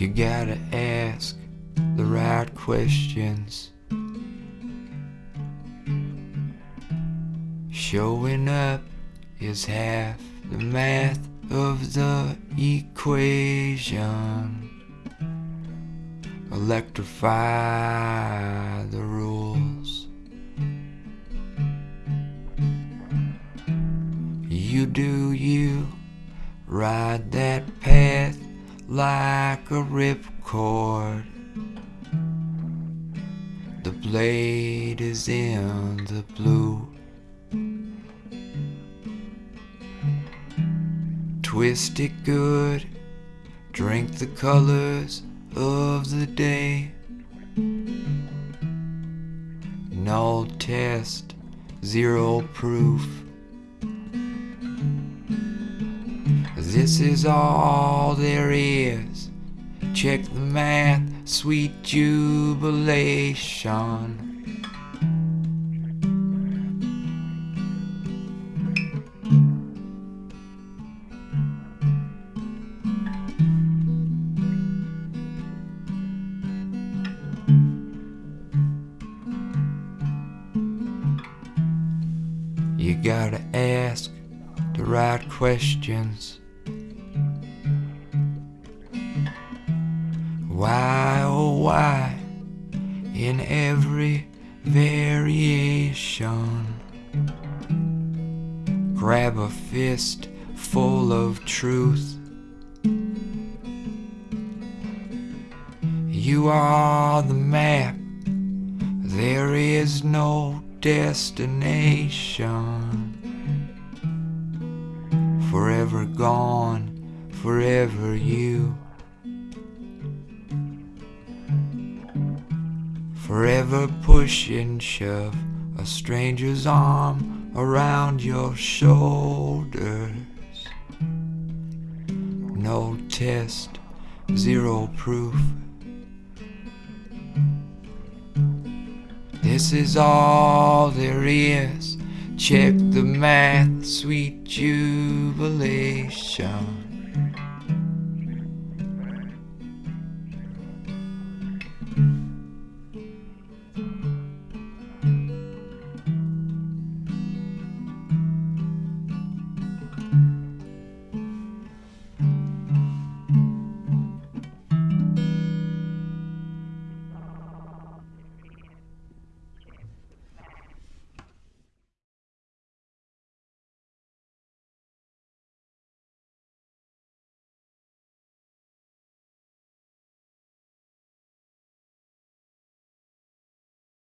You gotta ask the right questions. Showing up is half the math of the equation. Electrify the rules. You do you, ride that path like a ripcord. The blade is in the blue. Twist it good, drink the colors of the day. Null test, zero proof. This is all there is. Check the math, sweet jubilation. You gotta ask the right questions. Why, oh, why, in every variation? Grab a fist full of truth. You are the map, there is no destination. Forever gone, forever you. Forever push and shove a stranger's arm around your shoulders. No test, zero proof. This is all there is. Check the math, sweet jubilation.